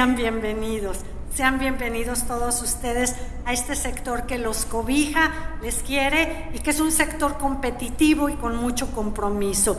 sean bienvenidos. Sean bienvenidos todos ustedes a este sector que los cobija, les quiere y que es un sector competitivo y con mucho compromiso.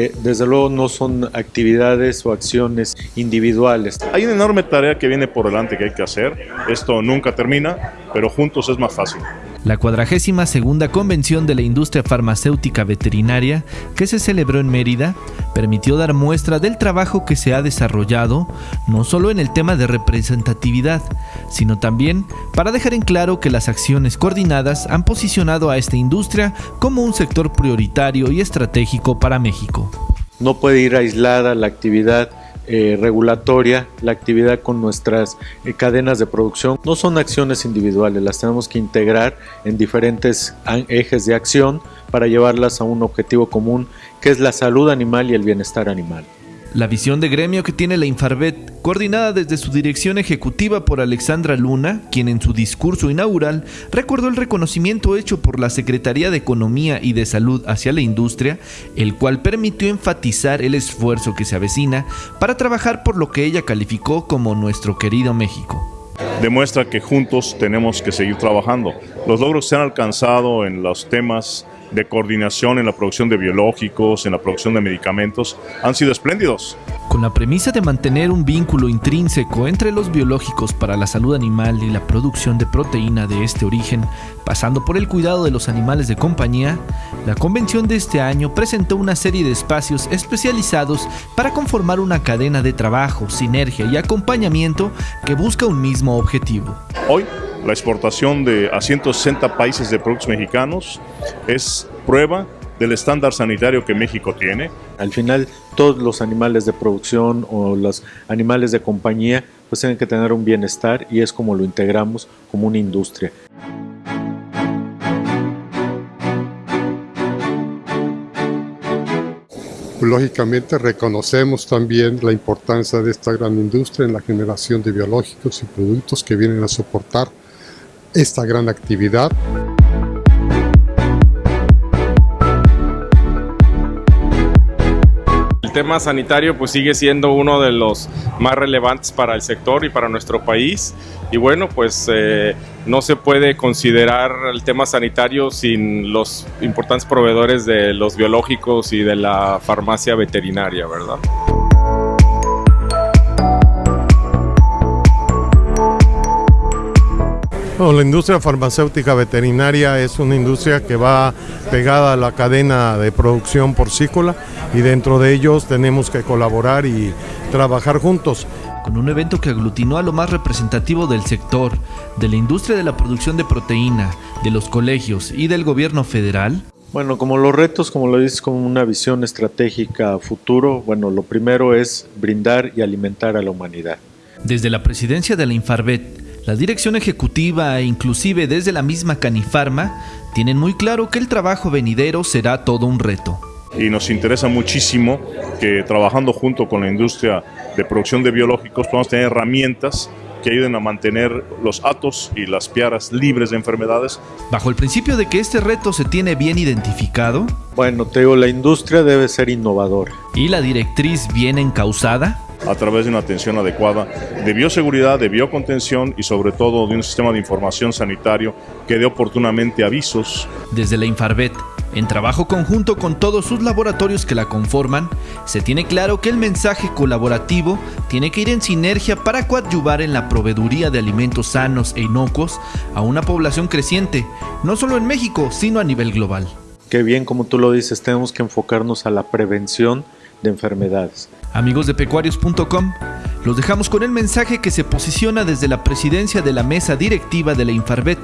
Eh, desde luego no son actividades o acciones individuales. Hay una enorme tarea que viene por delante que hay que hacer. Esto nunca termina, pero juntos es más fácil. La cuadragésima segunda convención de la industria farmacéutica veterinaria, que se celebró en Mérida, permitió dar muestra del trabajo que se ha desarrollado, no solo en el tema de representatividad, sino también para dejar en claro que las acciones coordinadas han posicionado a esta industria como un sector prioritario y estratégico para México. No puede ir aislada la actividad eh, regulatoria, la actividad con nuestras eh, cadenas de producción. No son acciones individuales, las tenemos que integrar en diferentes ejes de acción para llevarlas a un objetivo común que es la salud animal y el bienestar animal. La visión de gremio que tiene la Infarvet, coordinada desde su dirección ejecutiva por Alexandra Luna, quien en su discurso inaugural recordó el reconocimiento hecho por la Secretaría de Economía y de Salud hacia la industria, el cual permitió enfatizar el esfuerzo que se avecina para trabajar por lo que ella calificó como nuestro querido México demuestra que juntos tenemos que seguir trabajando. Los logros se han alcanzado en los temas de coordinación en la producción de biológicos, en la producción de medicamentos, han sido espléndidos. Con la premisa de mantener un vínculo intrínseco entre los biológicos para la salud animal y la producción de proteína de este origen, pasando por el cuidado de los animales de compañía, la convención de este año presentó una serie de espacios especializados para conformar una cadena de trabajo, sinergia y acompañamiento que busca un mismo objetivo. Hoy la exportación de a 160 países de productos mexicanos es prueba del estándar sanitario que México tiene. Al final, todos los animales de producción o los animales de compañía pues tienen que tener un bienestar y es como lo integramos como una industria. Lógicamente reconocemos también la importancia de esta gran industria en la generación de biológicos y productos que vienen a soportar esta gran actividad. Tema sanitario pues sigue siendo uno de los más relevantes para el sector y para nuestro país y bueno pues eh, no se puede considerar el tema sanitario sin los importantes proveedores de los biológicos y de la farmacia veterinaria, ¿verdad? La industria farmacéutica veterinaria es una industria que va pegada a la cadena de producción porcícola y dentro de ellos tenemos que colaborar y trabajar juntos. Con un evento que aglutinó a lo más representativo del sector, de la industria de la producción de proteína, de los colegios y del gobierno federal, bueno, como los retos, como lo dices, como una visión estratégica a futuro, bueno, lo primero es brindar y alimentar a la humanidad. Desde la presidencia de la Infarvet, la dirección ejecutiva e inclusive desde la misma Canifarma tienen muy claro que el trabajo venidero será todo un reto. Y nos interesa muchísimo que trabajando junto con la industria de producción de biológicos podamos tener herramientas que ayuden a mantener los atos y las piaras libres de enfermedades. Bajo el principio de que este reto se tiene bien identificado. Bueno, te digo, la industria debe ser innovadora. ¿Y la directriz bien encausada? A través de una atención adecuada de bioseguridad, de biocontención y sobre todo de un sistema de información sanitario que dé oportunamente avisos. Desde la Infarvet, en trabajo conjunto con todos sus laboratorios que la conforman, se tiene claro que el mensaje colaborativo tiene que ir en sinergia para coadyuvar en la proveeduría de alimentos sanos e inocuos a una población creciente, no solo en México, sino a nivel global. Qué bien, como tú lo dices, tenemos que enfocarnos a la prevención de enfermedades. Amigos de pecuarios.com, los dejamos con el mensaje que se posiciona desde la presidencia de la mesa directiva de la Infarvet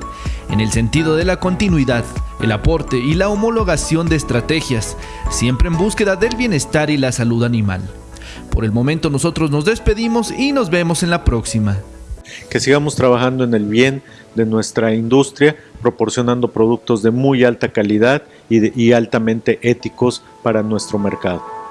en el sentido de la continuidad, el aporte y la homologación de estrategias, siempre en búsqueda del bienestar y la salud animal. Por el momento nosotros nos despedimos y nos vemos en la próxima. Que sigamos trabajando en el bien de nuestra industria, proporcionando productos de muy alta calidad y, y altamente éticos para nuestro mercado.